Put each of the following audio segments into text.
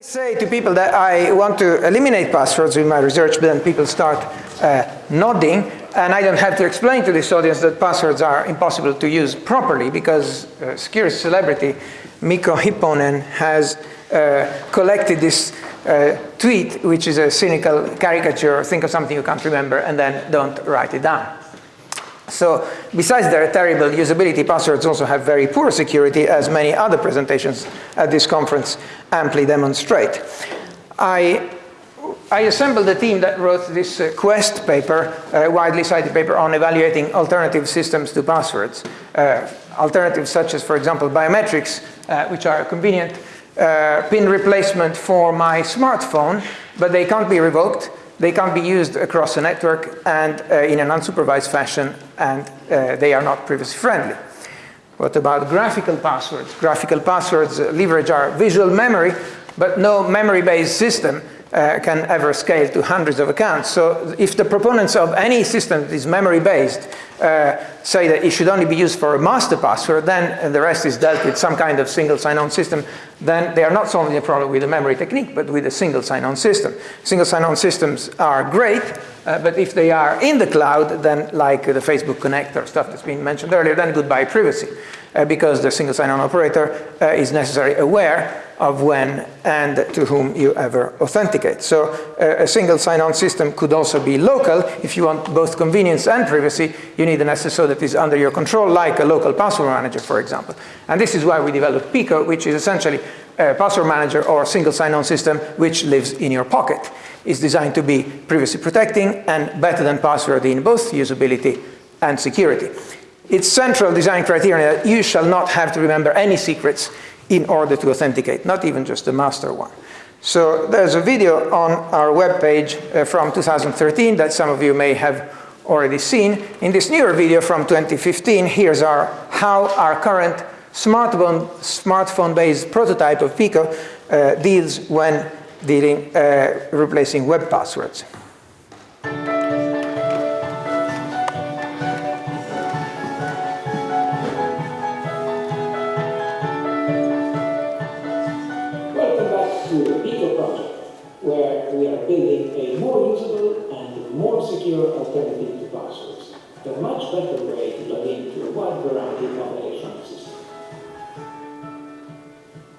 say to people that I want to eliminate passwords in my research, but then people start uh, nodding, and I don't have to explain to this audience that passwords are impossible to use properly because uh, celebrity Mikko Hyppönen has uh, collected this uh, tweet, which is a cynical caricature, think of something you can't remember, and then don't write it down. So besides their terrible usability, passwords also have very poor security, as many other presentations at this conference amply demonstrate. I, I assembled a team that wrote this uh, Quest paper, a widely cited paper on evaluating alternative systems to passwords. Uh, alternatives such as, for example, biometrics, uh, which are a convenient uh, pin replacement for my smartphone, but they can't be revoked they can't be used across a network and uh, in an unsupervised fashion, and uh, they are not privacy friendly. What about graphical passwords? Graphical passwords uh, leverage our visual memory, but no memory-based system uh, can ever scale to hundreds of accounts. So if the proponents of any system that is memory-based say that it should only be used for a master password, then the rest is dealt with some kind of single sign-on system, then they are not solving the problem with a memory technique, but with a single sign-on system. Single sign-on systems are great, uh, but if they are in the cloud, then like the Facebook connector stuff that's been mentioned earlier, then goodbye privacy. Uh, because the single sign-on operator uh, is necessarily aware of when and to whom you ever authenticate. So uh, a single sign-on system could also be local. If you want both convenience and privacy, you need an SSO that is under your control, like a local password manager, for example. And this is why we developed Pico, which is essentially a password manager or a single sign-on system which lives in your pocket. It's designed to be privacy protecting and better than password in both usability and security. Its central design criteria that you shall not have to remember any secrets in order to authenticate, not even just the master one. So there's a video on our webpage uh, from 2013 that some of you may have already seen. In this newer video from 2015, here's our, how our current smartphone-based smartphone prototype of Pico uh, deals when dealing, uh, replacing web passwords. Systems.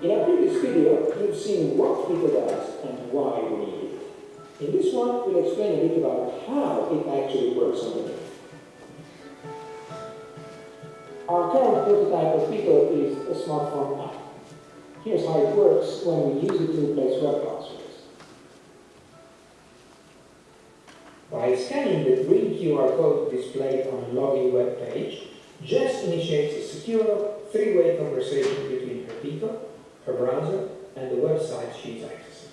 In our previous video, you've seen what Pico does and why we need it. In this one, we'll explain a bit about how it actually works on the. Our current prototype of Pico is a smartphone app. Here's how it works when we use it to replace web passwords. By scanning the green QR code displayed on a login web page, Jess initiates a secure three-way conversation between her Pico, her browser, and the website she's accessing.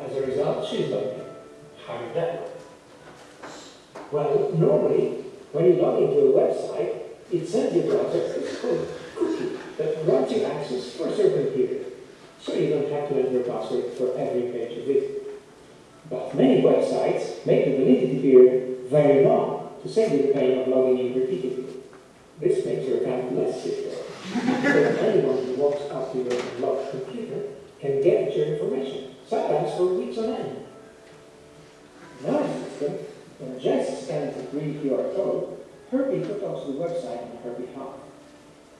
As a result, she's logged in. How did that work? Well, normally, when you log into a website, it sends your browser a cookie that grants you access for a certain period, so you don't have to enter a password for every page you visit. But many websites make the validity period very long to save you the pain of logging in repeatedly. This makes your account less secure. so anyone who walks up to your locked computer can get your information, sometimes for weeks on end. Our system, when Jess scans the green QR code, Herbie to the website on her behalf.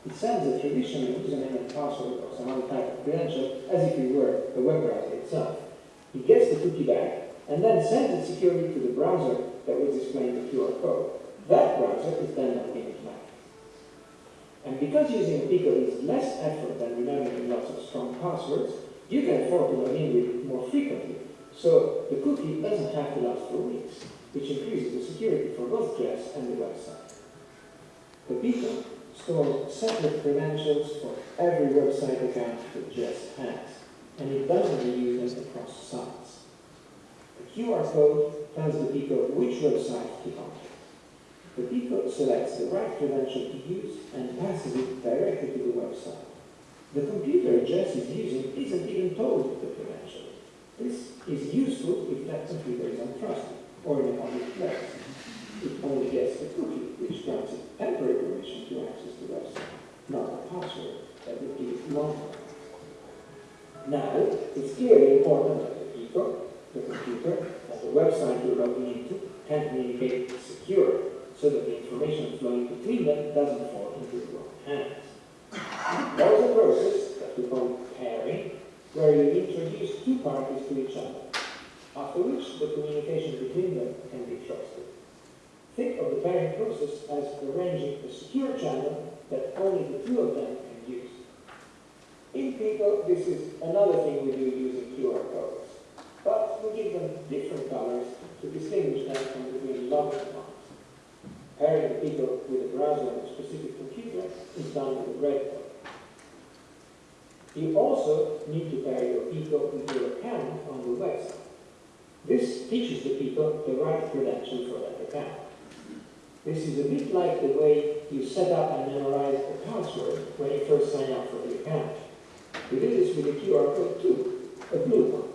It sends a traditional username and password or some other type of credential as if it were the web browser itself. He gets the cookie back and then sends it securely to the browser that will display the QR code. That browser is then Mac. And because using a Pico is less effort than remembering lots of strong passwords, you can afford to log in with it more frequently. So the cookie doesn't have to last for weeks, which increases the security for both Jess and the website. The Pico stores separate credentials for every website account that Jess has and it doesn't reuse them across sites. The QR code tells the Pico which website to contact. The Pico selects the right credential to use and passes it directly to the website. The computer Jess is using isn't even told the credential. This is useful if that computer is untrusted or in a public place. It only gets the cookie, which grants it temporary permission to access the website, not a password that would give it long Now, it's clearly important that the people, the computer, and the website you're logging into can communicate secure, so that the information flowing between them doesn't fall into the wrong hands. There is a process that we call pairing, where you introduce two parties to each other, after which the communication between them can be trusted. Think of the pairing process as arranging a secure channel that only the two of them can use. In people, this is another thing we do using QR codes, we give them different colors to distinguish them from between login ones. Pairing the Pico with a browser on a specific computer is done with a red code. You also need to pair your Pico with your account on the website. This teaches the Pico the right credential for that account. This is a bit like the way you set up and memorize a password when you first sign up for the account. We do this with a QR code too, a blue one.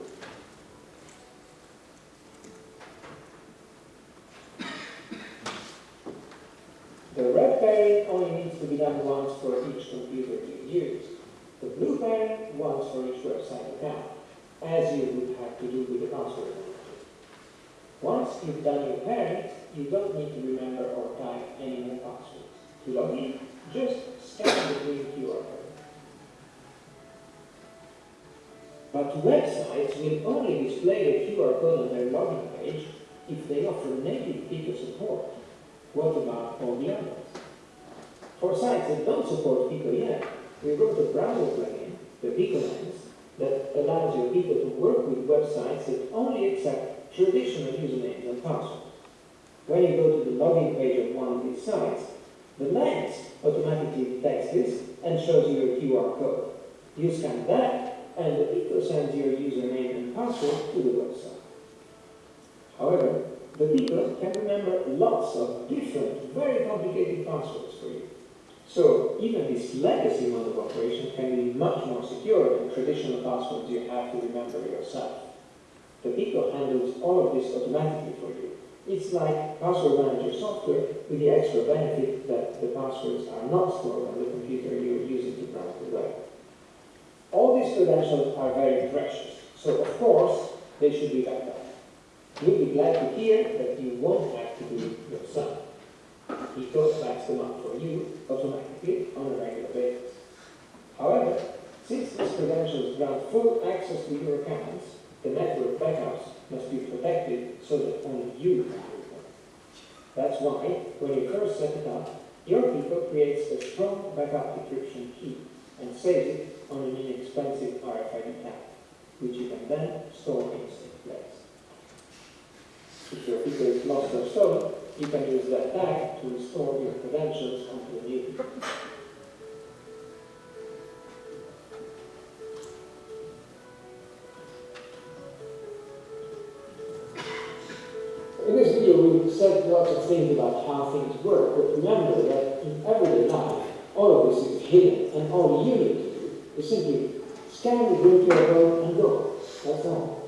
The red pairing only needs to be done once for each computer you use. The blue pairing once for each website account, as you would have to do with the password. Once you've done your pairing, you don't need to remember or type any more passwords. To log in, just scan the green QR code. But websites will only display a QR code on their login page if they offer native Pico support. What about all the others? For sites that don't support Pico yet, we wrote a browser plugin, the Pico Lens, that allows your Pico to work with websites that only accept traditional usernames and passwords. When you go to the login page of one of these sites, the lens automatically detects this and shows you a QR code. You scan that, and the Pico sends your username and password to the website. However, the Pico can remember lots of different, very complicated passwords for you. So even this legacy mode of operation can be much more secure than traditional passwords you have to remember yourself. The Pico handles all of this automatically for you. It's like password manager software with the extra benefit that the passwords are not stored on the computer you're using to browse the web. All these credentials are very precious, so of course they should be backed up. You'll be glad to hear that you won't have to do it yourself. Pico backs them up for you automatically on a regular basis. However, since these credentials grant full access to your accounts, the network backups must be protected so that only you can do them. That's why, when you first set it up, your Pico creates a strong backup decryption key and saves it on an inexpensive RFID tag, which you can then store in safe place. If your Pico is lost or stolen, you can use that tag to restore your credentials onto a new In this video, we said lots of things about how things work, but remember that in everyday life, all of this is hidden, and all you need to do is simply scan the QR code and go. That's all.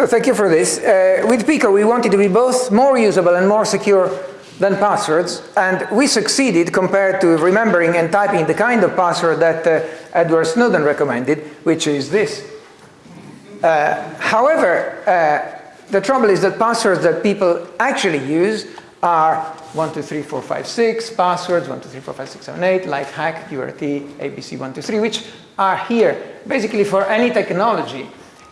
So thank you for this. Uh, with Pico, we wanted to be both more usable and more secure than passwords, and we succeeded compared to remembering and typing the kind of password that uh, Edward Snowden recommended, which is this. Uh, however, uh, the trouble is that passwords that people actually use are 1, 2, 3, 4, 5, 6, passwords 1, 2, 3, 4, 5, 6, 7, 8, like hack, QRT, ABC 1, 2, 3, which are here. Basically, for any technology,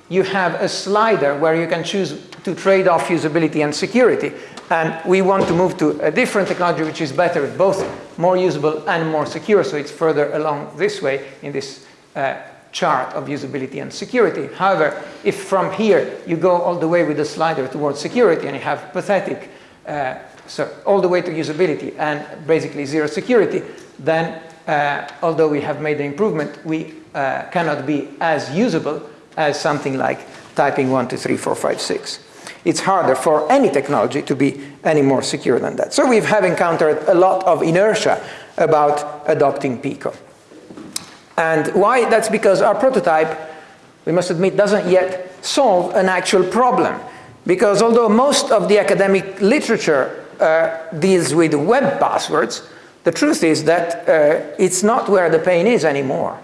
you have a slider where you can choose to trade off usability and security. And we want to move to a different technology which is better, at both more usable and more secure. So it's further along this way in this uh, chart of usability and security. However, if from here you go all the way with the slider towards security and you have pathetic, uh, so all the way to usability and basically zero security, then uh, although we have made the improvement, we uh, cannot be as usable as something like typing 1, 2, 3, 4, 5, 6. It's harder for any technology to be any more secure than that. So we have encountered a lot of inertia about adopting Pico. And why? That's because our prototype, we must admit, doesn't yet solve an actual problem. Because although most of the academic literature uh, deals with web passwords, the truth is that uh, it's not where the pain is anymore.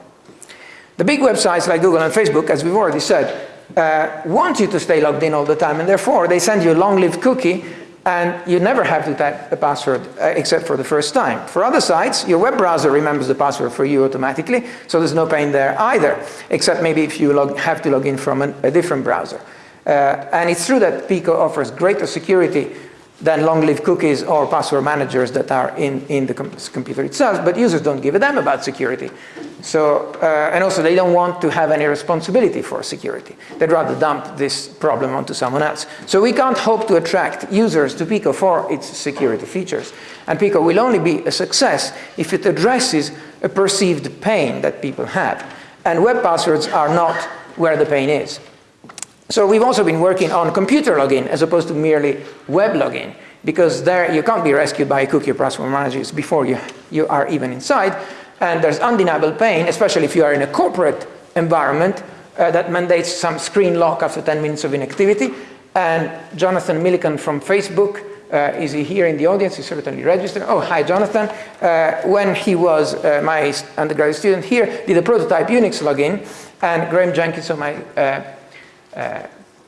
The big websites like Google and Facebook, as we've already said, uh, want you to stay logged in all the time, and therefore they send you a long-lived cookie, and you never have to type a password uh, except for the first time. For other sites, your web browser remembers the password for you automatically, so there's no pain there either, except maybe if you log, have to log in from an, a different browser. Uh, and it's true that Pico offers greater security than long-lived cookies or password managers that are in, in the com computer itself, but users don't give a damn about security. So, uh, and also they don't want to have any responsibility for security. They'd rather dump this problem onto someone else. So we can't hope to attract users to Pico for its security features. And Pico will only be a success if it addresses a perceived pain that people have. And web passwords are not where the pain is. So we've also been working on computer login as opposed to merely web login because there you can't be rescued by cookie or password managers before you, you are even inside. And there's undeniable pain, especially if you are in a corporate environment uh, that mandates some screen lock after 10 minutes of inactivity. And Jonathan Millican from Facebook, uh, is he here in the audience? He's certainly registered. Oh, hi, Jonathan. Uh, when he was uh, my undergraduate student here, did a prototype Unix login, and Graham Jenkins, so my uh,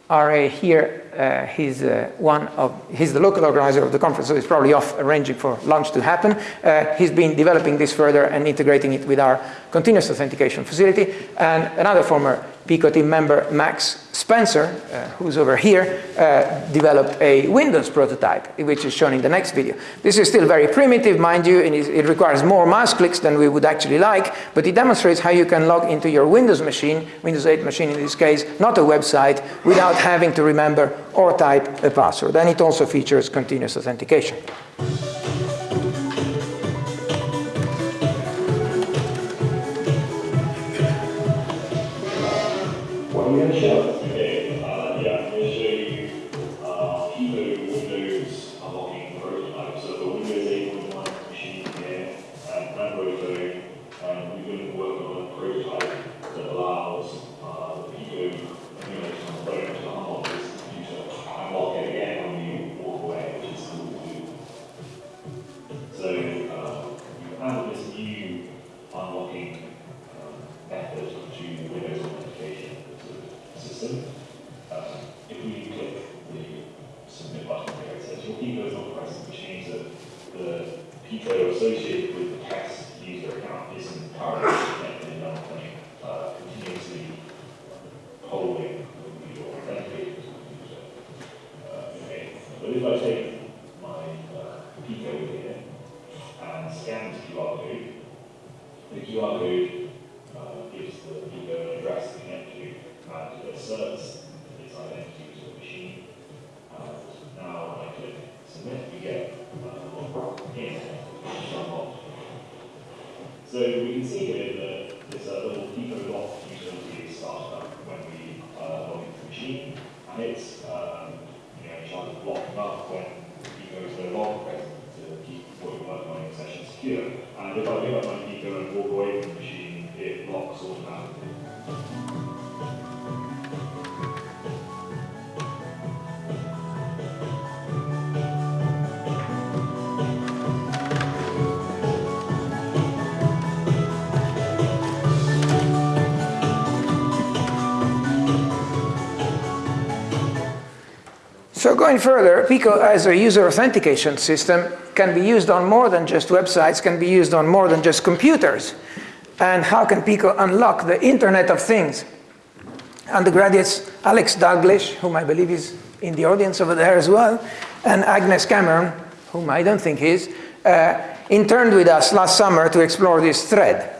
RA here, uh, he's uh, one of, he's the local organizer of the conference, so he's probably off arranging for lunch to happen. Uh, he's been developing this further and integrating it with our continuous authentication facility. And another former Pico team member, Max Spencer, uh, who's over here, uh, developed a Windows prototype, which is shown in the next video. This is still very primitive, mind you, and it requires more mouse clicks than we would actually like, but it demonstrates how you can log into your Windows machine, Windows 8 machine in this case, not a website, without having to remember or type a password. And it also features continuous authentication. What And if I pick up my Pico and walk away from the machine, it locks. So going further, Pico as a user authentication system can be used on more than just websites, can be used on more than just computers. And how can Pico unlock the Internet of Things? Undergraduates Alex Dalglish, whom I believe is in the audience over there as well, and Agnes Cameron, whom I don't think is, uh, interned with us last summer to explore this thread.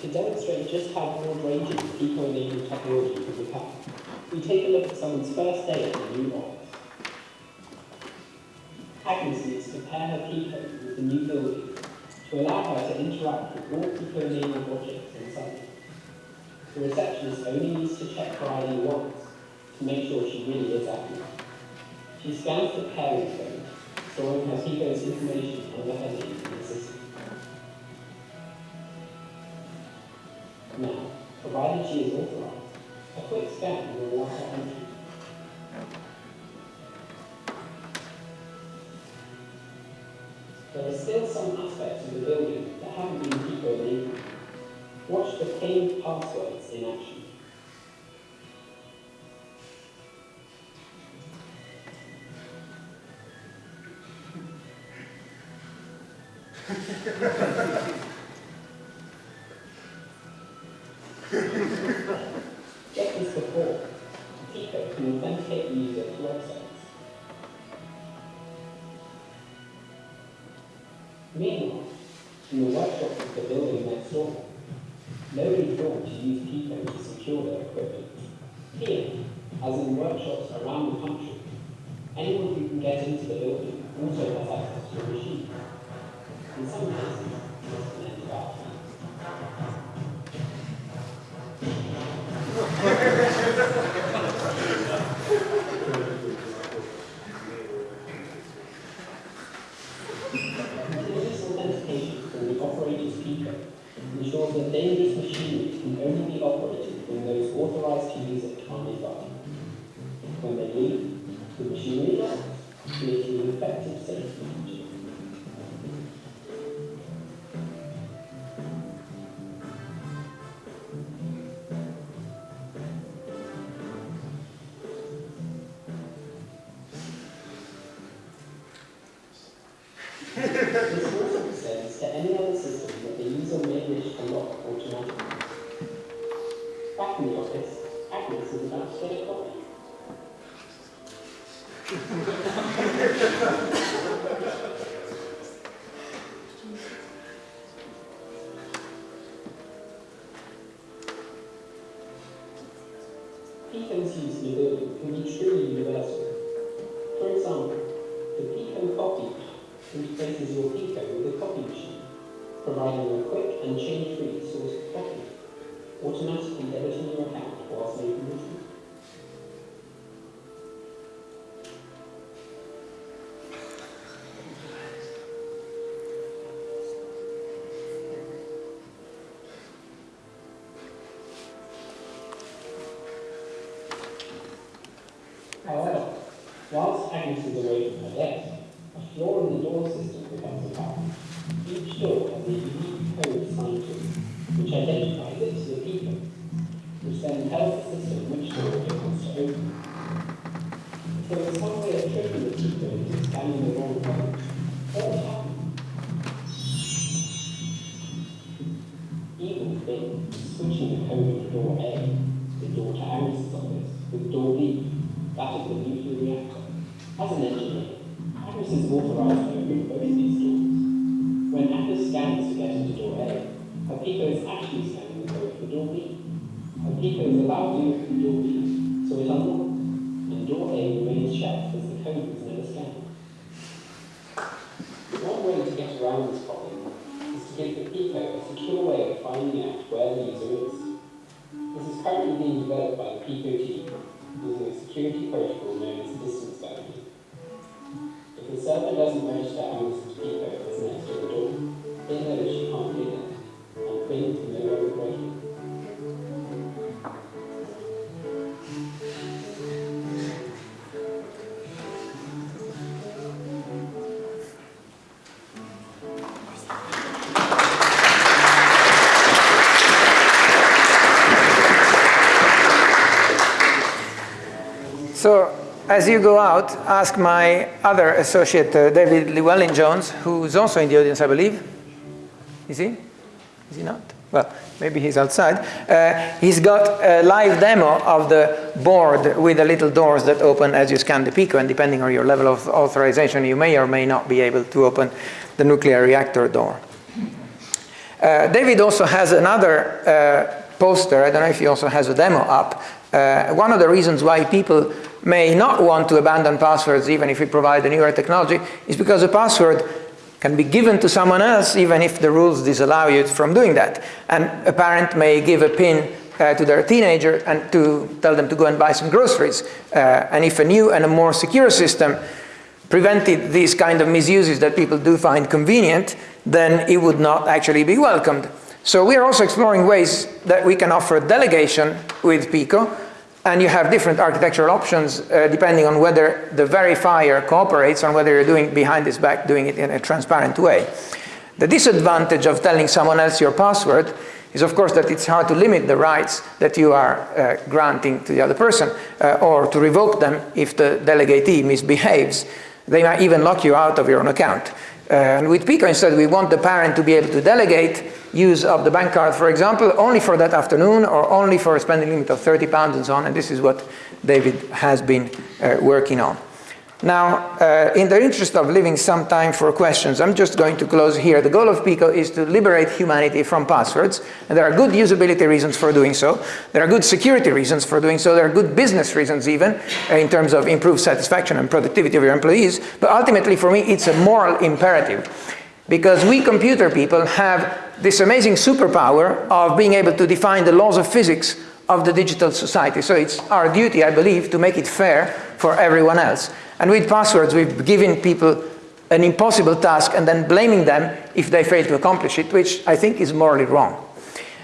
To demonstrate just how broad-ranging Pico-enabled technology can become, we take a look at someone's first day at the new office. Agnes needs to pair her Pico with the new building to allow her to interact with all Pico-enabled objects inside. The receptionist only needs to check her ID once to make sure she really is Agnes. She scans the pairing code, Drawing has Pico's information on the heading in the system. Now, provided she is authorized, a quick scan will allow her entry. There are still some aspects of the building that haven't been enabled. Watch the paved passwords in action. Meanwhile, in the workshops of the building next door, nobody thought to use Pico to secure their equipment. Here, as in workshops around the country, anyone who can get into the building also has access to a machine. In some cases, locks, creating an effective Pico's use in a building can be truly universal. For example, the Pico copy interfaces your Pico with a copy machine, providing a quick and change-free source of copy, automatically editing your account whilst making the get around this problem is to give the Pico a secure way of finding out where the user is. This is currently being developed by the Pico team using a security protocol known as distance bounding. If the server doesn't register as next to the door, it knows she can't get as you go out, ask my other associate, uh, David Llewellyn-Jones, who's also in the audience, I believe. Is he? Is he not? Well, maybe he's outside. Uh, he's got a live demo of the board with the little doors that open as you scan the Pico, and depending on your level of authorization, you may or may not be able to open the nuclear reactor door. Uh, David also has another uh, poster, I don't know if he also has a demo up. Uh, one of the reasons why people may not want to abandon passwords even if we provide a newer technology is because a password can be given to someone else even if the rules disallow you from doing that. And a parent may give a PIN uh, to their teenager and to tell them to go and buy some groceries. Uh, and if a new and a more secure system prevented these kind of misuses that people do find convenient, then it would not actually be welcomed. So we are also exploring ways that we can offer delegation with Pico, and you have different architectural options uh, depending on whether the verifier cooperates on whether you're doing behind his back, doing it in a transparent way. The disadvantage of telling someone else your password is of course that it's hard to limit the rights that you are uh, granting to the other person uh, or to revoke them if the delegatee misbehaves. They might even lock you out of your own account. And with Pico instead we want the parent to be able to delegate use of the bank card for example only for that afternoon or only for a spending limit of 30 pounds and so on and this is what David has been uh, working on. Now, uh, in the interest of leaving some time for questions, I'm just going to close here. The goal of PICO is to liberate humanity from passwords, and there are good usability reasons for doing so. There are good security reasons for doing so. There are good business reasons even, uh, in terms of improved satisfaction and productivity of your employees. But ultimately, for me, it's a moral imperative. Because we computer people have this amazing superpower of being able to define the laws of physics of the digital society. So it's our duty, I believe, to make it fair for everyone else. And with passwords, we've given people an impossible task and then blaming them if they fail to accomplish it, which I think is morally wrong.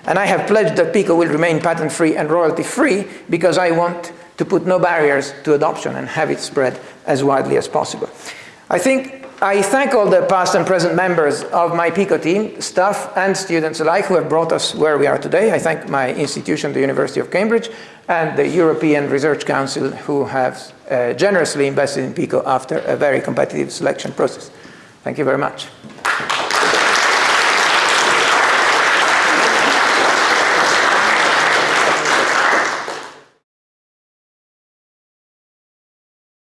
And I have pledged that Pico will remain patent-free and royalty-free because I want to put no barriers to adoption and have it spread as widely as possible. I think I thank all the past and present members of my PICO team, staff and students alike who have brought us where we are today. I thank my institution, the University of Cambridge, and the European Research Council who have uh, generously invested in PICO after a very competitive selection process. Thank you very much.